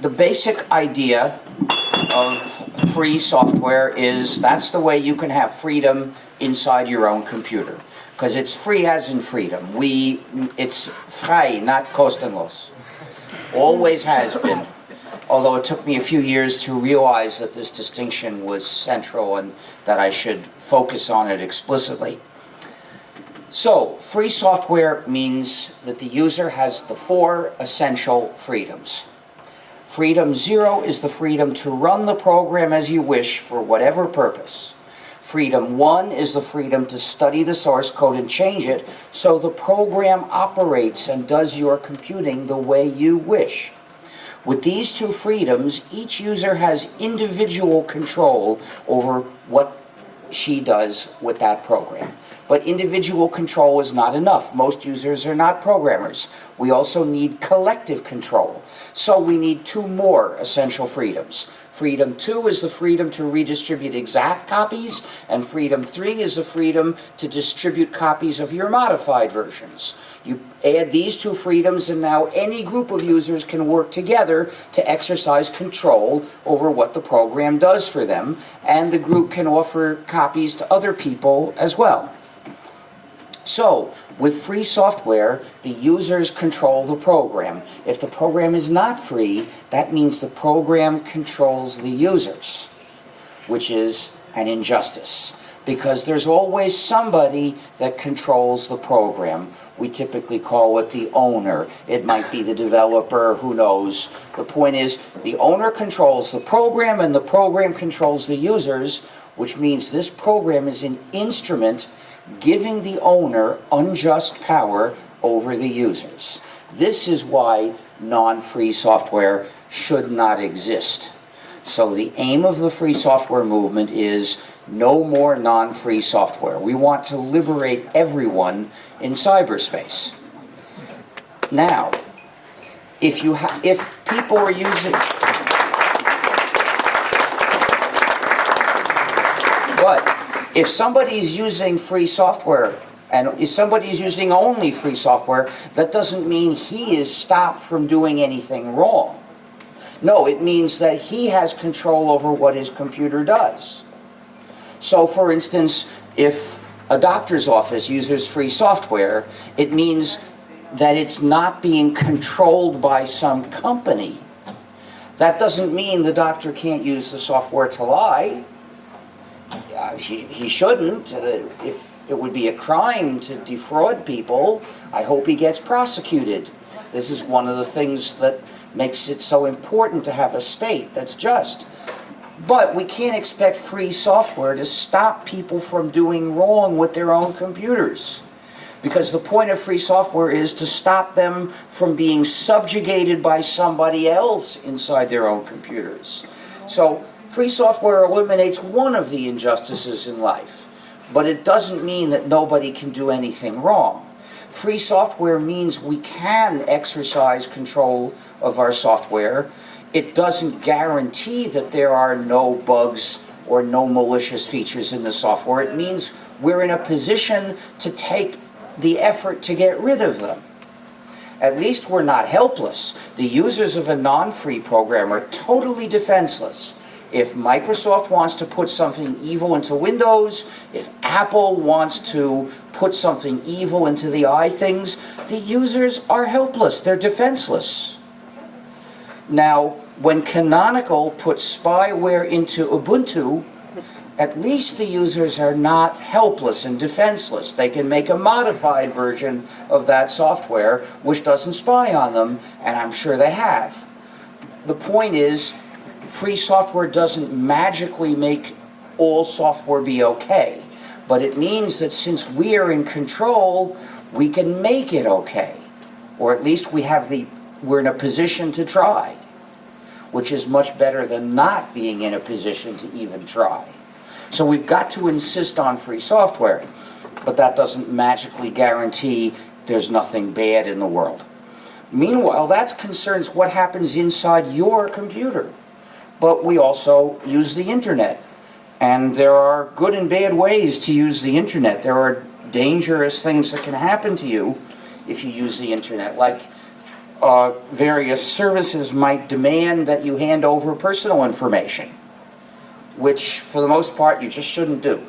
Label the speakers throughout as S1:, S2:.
S1: The basic idea of free software is that's the way you can have freedom inside your own computer. Because it's free as in freedom. We, it's frei, not kostenlos. Always has been. Although it took me a few years to realize that this distinction was central and that I should focus on it explicitly. So, free software means that the user has the four essential freedoms. Freedom zero is the freedom to run the program as you wish for whatever purpose. Freedom one is the freedom to study the source code and change it so the program operates and does your computing the way you wish. With these two freedoms, each user has individual control over what she does with that program. But individual control is not enough. Most users are not programmers. We also need collective control. So we need two more essential freedoms. Freedom two is the freedom to redistribute exact copies, and freedom three is the freedom to distribute copies of your modified versions. You add these two freedoms and now any group of users can work together to exercise control over what the program does for them, and the group can offer copies to other people as well. So, with free software, the users control the program. If the program is not free, that means the program controls the users, which is an injustice. Because there's always somebody that controls the program. We typically call it the owner. It might be the developer, who knows. The point is, the owner controls the program and the program controls the users, which means this program is an instrument giving the owner unjust power over the users. This is why non-free software should not exist. So the aim of the free software movement is no more non-free software. We want to liberate everyone in cyberspace. Now, if you if people are using but if somebody's using free software and if somebody's using only free software, that doesn't mean he is stopped from doing anything wrong. No, it means that he has control over what his computer does. So for instance, if a doctor's office uses free software, it means that it's not being controlled by some company. That doesn't mean the doctor can't use the software to lie uh, he, he shouldn't. Uh, if it would be a crime to defraud people, I hope he gets prosecuted. This is one of the things that makes it so important to have a state that's just. But we can't expect free software to stop people from doing wrong with their own computers. Because the point of free software is to stop them from being subjugated by somebody else inside their own computers. So Free software eliminates one of the injustices in life, but it doesn't mean that nobody can do anything wrong. Free software means we can exercise control of our software. It doesn't guarantee that there are no bugs or no malicious features in the software. It means we're in a position to take the effort to get rid of them. At least we're not helpless. The users of a non-free program are totally defenseless. If Microsoft wants to put something evil into Windows, if Apple wants to put something evil into the iThings, the users are helpless. They're defenseless. Now, when Canonical puts spyware into Ubuntu, at least the users are not helpless and defenseless. They can make a modified version of that software which doesn't spy on them, and I'm sure they have. The point is, free software doesn't magically make all software be okay. But it means that since we are in control, we can make it okay. Or at least we have the, we're in a position to try. Which is much better than not being in a position to even try. So we've got to insist on free software. But that doesn't magically guarantee there's nothing bad in the world. Meanwhile, that concerns what happens inside your computer but we also use the internet. And there are good and bad ways to use the internet. There are dangerous things that can happen to you if you use the internet. Like uh, various services might demand that you hand over personal information, which for the most part you just shouldn't do.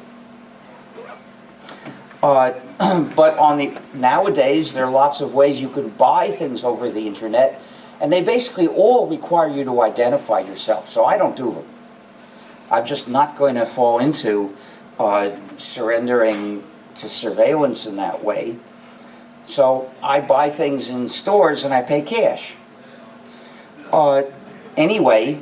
S1: Uh, but on the nowadays, there are lots of ways you can buy things over the internet, and they basically all require you to identify yourself. So I don't do them. I'm just not going to fall into uh, surrendering to surveillance in that way. So I buy things in stores and I pay cash. Uh, anyway,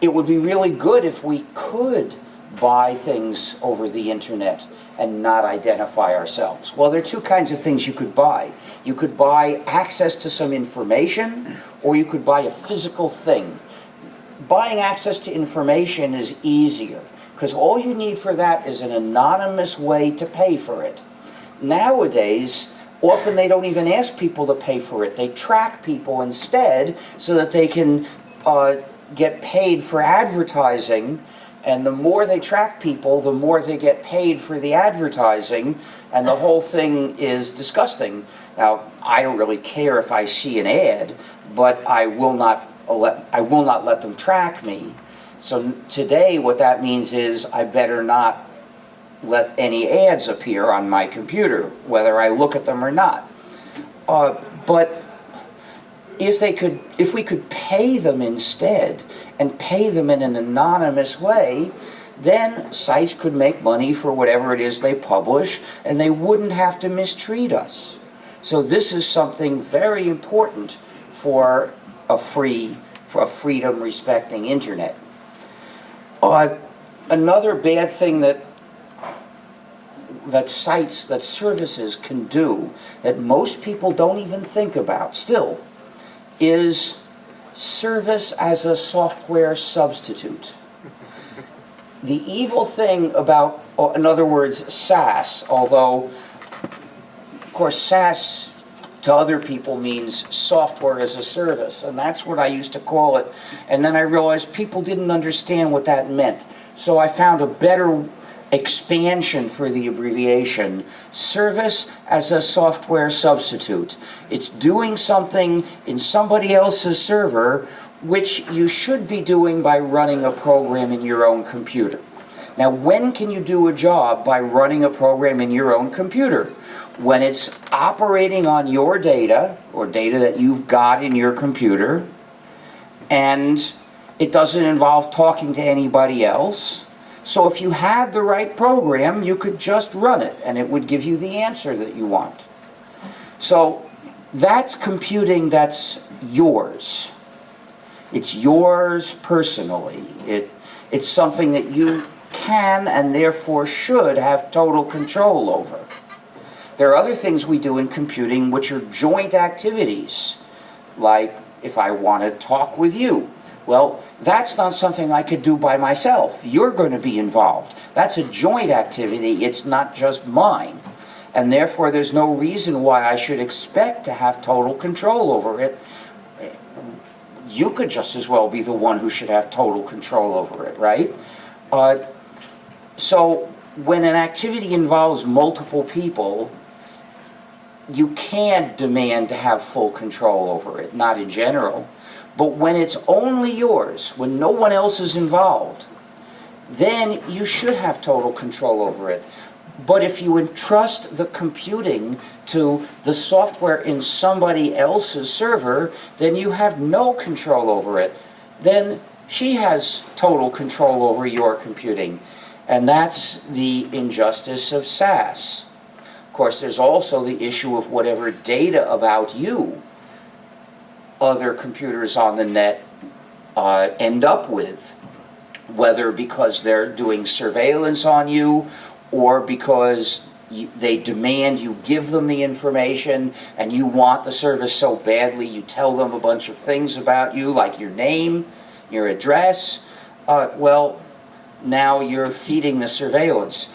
S1: it would be really good if we could buy things over the internet and not identify ourselves. Well, there are two kinds of things you could buy. You could buy access to some information, or you could buy a physical thing. Buying access to information is easier, because all you need for that is an anonymous way to pay for it. Nowadays, often they don't even ask people to pay for it. They track people instead so that they can uh, get paid for advertising and the more they track people, the more they get paid for the advertising, and the whole thing is disgusting. Now, I don't really care if I see an ad, but I will not let, I will not let them track me. So today, what that means is I better not let any ads appear on my computer, whether I look at them or not. Uh, but if they could, if we could pay them instead, and pay them in an anonymous way, then sites could make money for whatever it is they publish, and they wouldn't have to mistreat us. So this is something very important for a free, for a freedom-respecting internet. Uh, another bad thing that that sites, that services can do, that most people don't even think about still, is service as a software substitute. The evil thing about, oh, in other words, SaaS, although, of course, SaaS to other people means software as a service, and that's what I used to call it. And then I realized people didn't understand what that meant. So I found a better expansion for the abbreviation, service as a software substitute. It's doing something in somebody else's server which you should be doing by running a program in your own computer. Now, when can you do a job by running a program in your own computer? When it's operating on your data, or data that you've got in your computer, and it doesn't involve talking to anybody else, so if you had the right program, you could just run it and it would give you the answer that you want. So that's computing that's yours. It's yours personally. It, it's something that you can and therefore should have total control over. There are other things we do in computing which are joint activities, like if I want to talk with you, well, that's not something I could do by myself. You're going to be involved. That's a joint activity. It's not just mine. And therefore, there's no reason why I should expect to have total control over it. You could just as well be the one who should have total control over it, right? Uh, so when an activity involves multiple people, you can't demand to have full control over it, not in general. But when it's only yours, when no one else is involved, then you should have total control over it. But if you entrust the computing to the software in somebody else's server, then you have no control over it. Then she has total control over your computing. And that's the injustice of SaaS. Course, there's also the issue of whatever data about you other computers on the net uh, end up with, whether because they're doing surveillance on you or because you, they demand you give them the information and you want the service so badly you tell them a bunch of things about you like your name, your address, uh, well, now you're feeding the surveillance.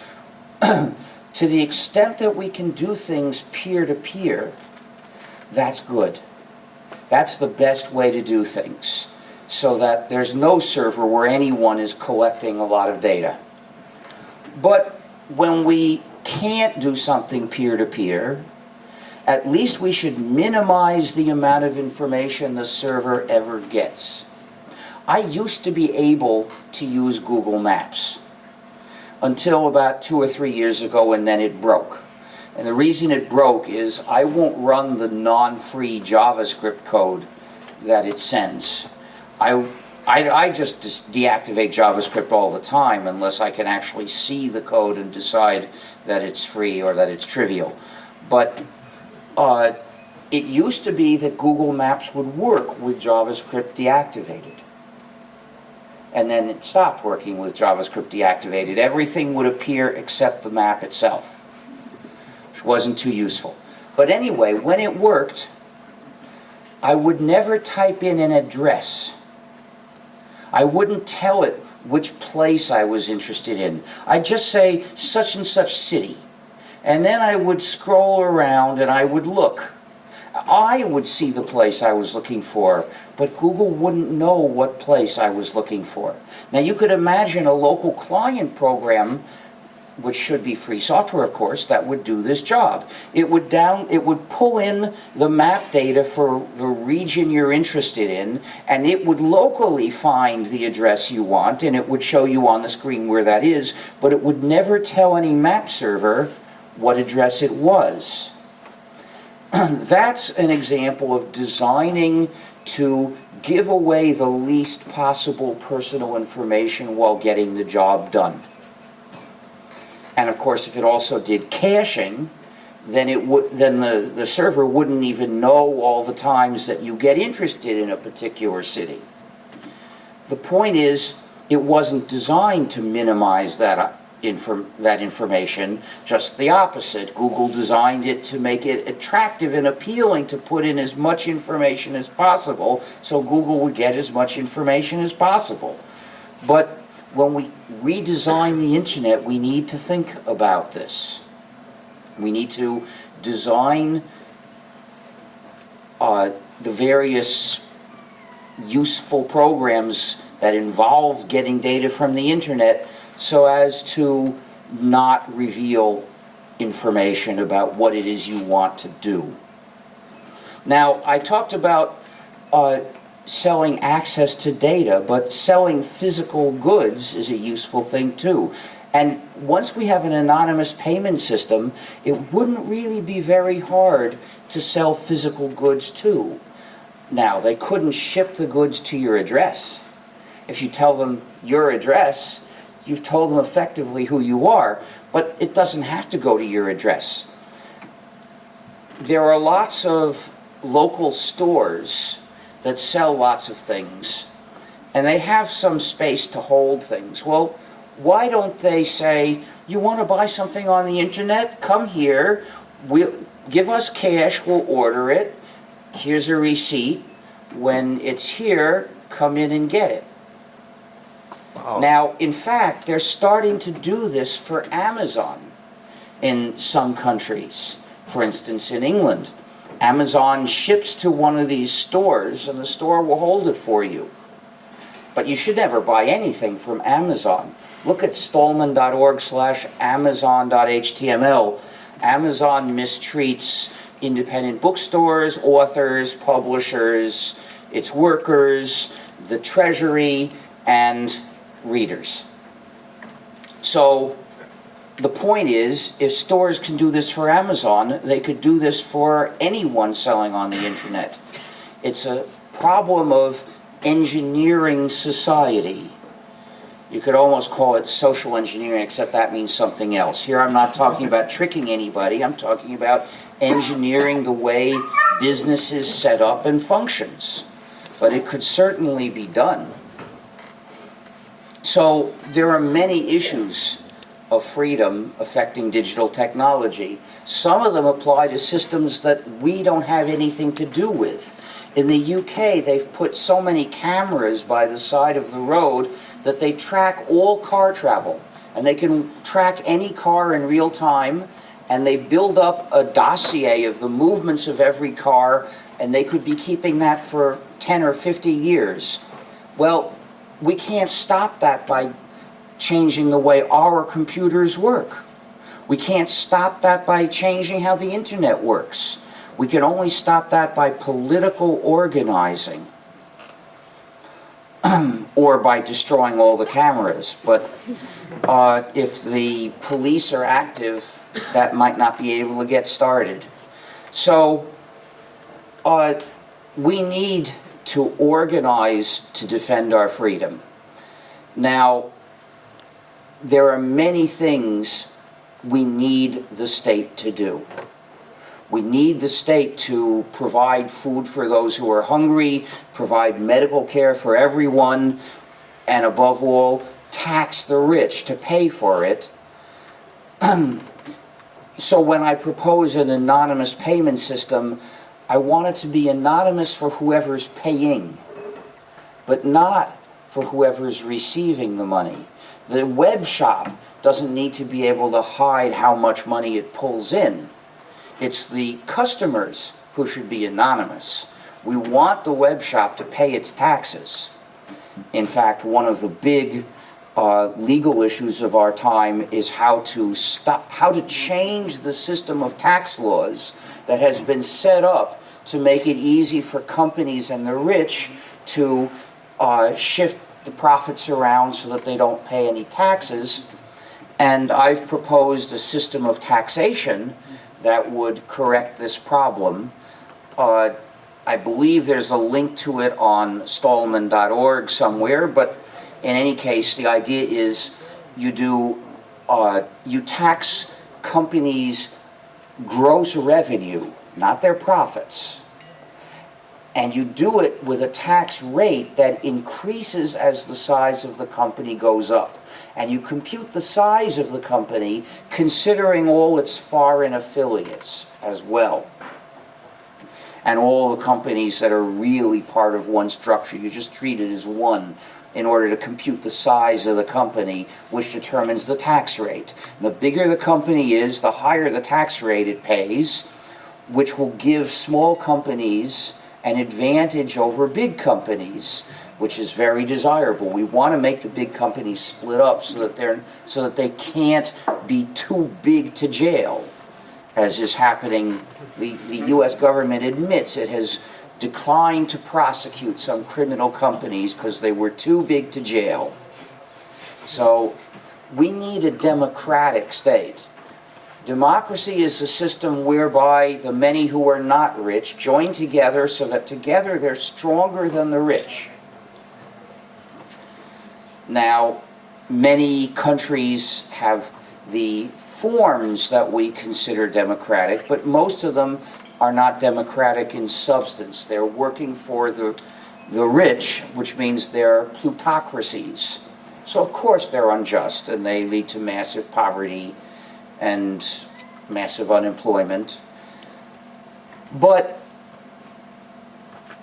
S1: to the extent that we can do things peer-to-peer, -peer, that's good. That's the best way to do things so that there's no server where anyone is collecting a lot of data. But when we can't do something peer-to-peer, -peer, at least we should minimize the amount of information the server ever gets. I used to be able to use Google Maps until about two or three years ago and then it broke. And the reason it broke is I won't run the non-free JavaScript code that it sends. I, I, I just deactivate JavaScript all the time unless I can actually see the code and decide that it's free or that it's trivial. But uh, it used to be that Google Maps would work with JavaScript deactivated. And then it stopped working with JavaScript deactivated. Everything would appear except the map itself, which wasn't too useful. But anyway, when it worked, I would never type in an address. I wouldn't tell it which place I was interested in. I'd just say such and such city. And then I would scroll around and I would look. I would see the place I was looking for, but Google wouldn't know what place I was looking for. Now you could imagine a local client program which should be free software, of course, that would do this job. It would down, it would pull in the map data for the region you're interested in, and it would locally find the address you want, and it would show you on the screen where that is, but it would never tell any map server what address it was. That's an example of designing to give away the least possible personal information while getting the job done. And of course, if it also did caching, then it would then the, the server wouldn't even know all the times that you get interested in a particular city. The point is, it wasn't designed to minimize that inform, that information, just the opposite. Google designed it to make it attractive and appealing to put in as much information as possible, so Google would get as much information as possible. But when we redesign the internet, we need to think about this. We need to design uh, the various useful programs that involve getting data from the internet so as to not reveal information about what it is you want to do. Now, I talked about uh, selling access to data, but selling physical goods is a useful thing too. And once we have an anonymous payment system, it wouldn't really be very hard to sell physical goods too. Now, they couldn't ship the goods to your address. If you tell them your address, you've told them effectively who you are, but it doesn't have to go to your address. There are lots of local stores that sell lots of things, and they have some space to hold things. Well, why don't they say, you want to buy something on the internet? Come here, we'll, give us cash, we'll order it, here's a receipt. When it's here, come in and get it.
S2: Wow.
S1: Now, in fact, they're starting to do this for Amazon in some countries. For instance, in England, Amazon ships to one of these stores and the store will hold it for you. But you should never buy anything from Amazon. Look at stallman.org slash amazon.html. Amazon mistreats independent bookstores, authors, publishers, its workers, the treasury, and readers. So the point is, if stores can do this for Amazon, they could do this for anyone selling on the internet. It's a problem of engineering society. You could almost call it social engineering, except that means something else. Here I'm not talking about tricking anybody, I'm talking about engineering the way business is set up and functions. But it could certainly be done. So there are many issues of freedom affecting digital technology. Some of them apply to systems that we don't have anything to do with. In the UK, they've put so many cameras by the side of the road that they track all car travel. And they can track any car in real time, and they build up a dossier of the movements of every car, and they could be keeping that for 10 or 50 years. Well, we can't stop that by changing the way our computers work. We can't stop that by changing how the internet works. We can only stop that by political organizing. Or by destroying all the cameras, but, uh, if the police are active, that might not be able to get started. So, uh, we need to organize to defend our freedom. Now, there are many things we need the state to do. We need the state to provide food for those who are hungry, provide medical care for everyone, and above all, tax the rich to pay for it. So when I propose an anonymous payment system, I want it to be anonymous for whoever's paying, but not for whoever's receiving the money. The web shop doesn't need to be able to hide how much money it pulls in. It's the customers who should be anonymous. We want the web shop to pay its taxes. In fact, one of the big uh, legal issues of our time is how to stop, how to change the system of tax laws that has been set up to make it easy for companies and the rich to uh, shift the profits around so that they don't pay any taxes. And I've proposed a system of taxation that would correct this problem. Uh, I believe there's a link to it on stallman.org somewhere, but in any case, the idea is you do, uh, you tax companies' gross revenue, not their profits. And you do it with a tax rate that increases as the size of the company goes up. And you compute the size of the company considering all its foreign affiliates as well. And all the companies that are really part of one structure, you just treat it as one in order to compute the size of the company, which determines the tax rate. The bigger the company is, the higher the tax rate it pays, which will give small companies an advantage over big companies, which is very desirable. We want to make the big companies split up so that they're so that they can't be too big to jail, as is happening. The, the U.S. government admits it has declined to prosecute some criminal companies because they were too big to jail. So we need a democratic state. Democracy is a system whereby the many who are not rich join together so that together they're stronger than the rich. Now, many countries have the forms that we consider democratic, but most of them are not democratic in substance. They're working for the, the rich, which means they're plutocracies. So of course they're unjust and they lead to massive poverty and massive unemployment. But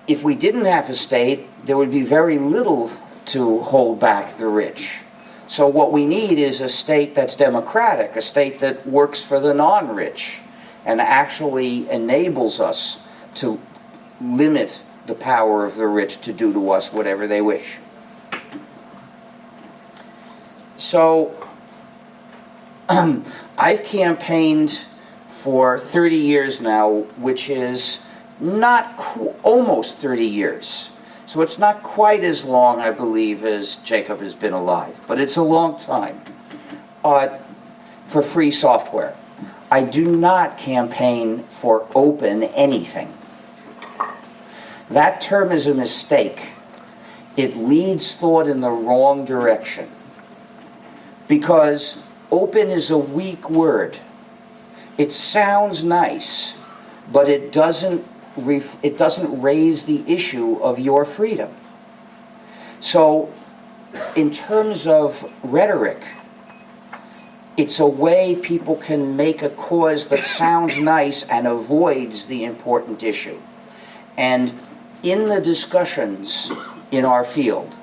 S1: if we didn't have a state, there would be very little to hold back the rich. So what we need is a state that's democratic, a state that works for the non-rich and actually enables us to limit the power of the rich to do to us whatever they wish. So I've campaigned for 30 years now, which is not almost 30 years. So it's not quite as long, I believe, as Jacob has been alive, but it's a long time uh, for free software. I do not campaign for open anything. That term is a mistake. It leads thought in the wrong direction. Because open is a weak word. It sounds nice, but it doesn't, it doesn't raise the issue of your freedom. So, in terms of rhetoric, it's a way people can make a cause that sounds nice and avoids the important issue. And in the discussions in our field,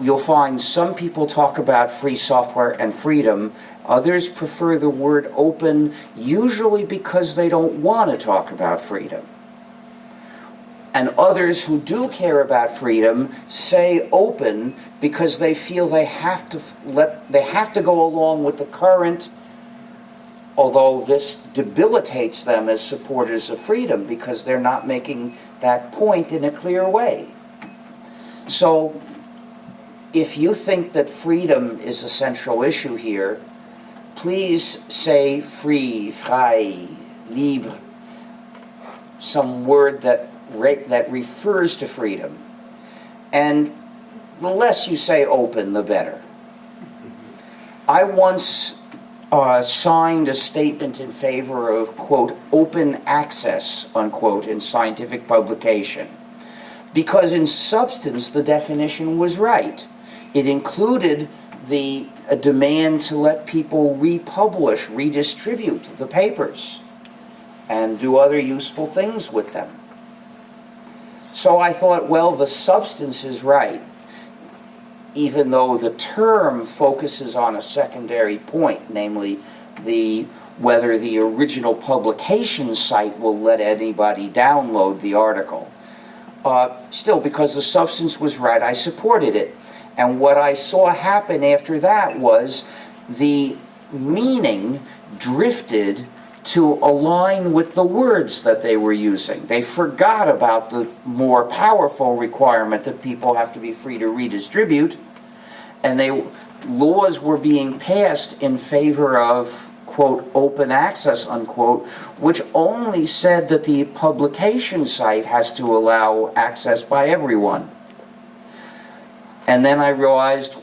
S1: you'll find some people talk about free software and freedom. Others prefer the word open, usually because they don't want to talk about freedom. And others who do care about freedom say open because they feel they have to let they have to go along with the current Although this debilitates them as supporters of freedom because they're not making that point in a clear way. So, if you think that freedom is a central issue here, please say free, frei, libre, some word that, re- that refers to freedom. And the less you say open, the better. I once uh, signed a statement in favor of, quote, open access, unquote, in scientific publication. Because in substance, the definition was right. It included the demand to let people republish, redistribute the papers, and do other useful things with them. So I thought, well, the substance is right, even though the term focuses on a secondary point, namely the whether the original publication site will let anybody download the article. Uh, still, because the substance was right, I supported it. And what I saw happen after that was the meaning drifted to align with the words that they were using. They forgot about the more powerful requirement that people have to be free to redistribute, and they laws were being passed in favor of quote open access unquote which only said that the publication site has to allow access by everyone and then I realized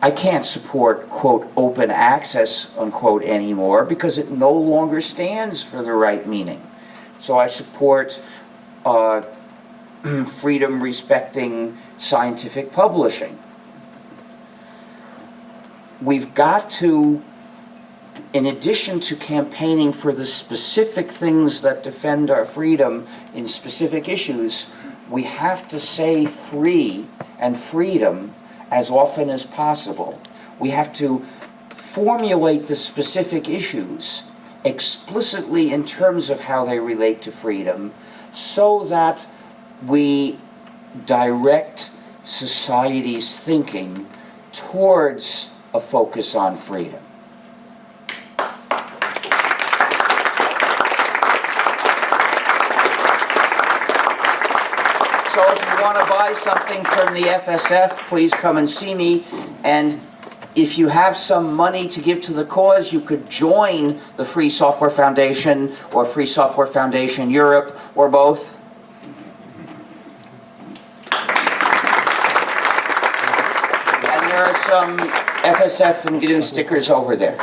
S1: I can't support, quote, open access, unquote, anymore because it no longer stands for the right meaning. So I support uh, freedom respecting scientific publishing. We've got to, in addition to campaigning for the specific things that defend our freedom in specific issues, we have to say free and freedom as often as possible. We have to formulate the specific issues explicitly in terms of how they relate to freedom so that we direct society's thinking towards a focus on freedom. So if you want to buy something from the FSF, please come and see me. And if you have some money to give to the cause, you could join the Free Software Foundation or Free Software Foundation Europe or both. And there are some FSF and GNU stickers over there.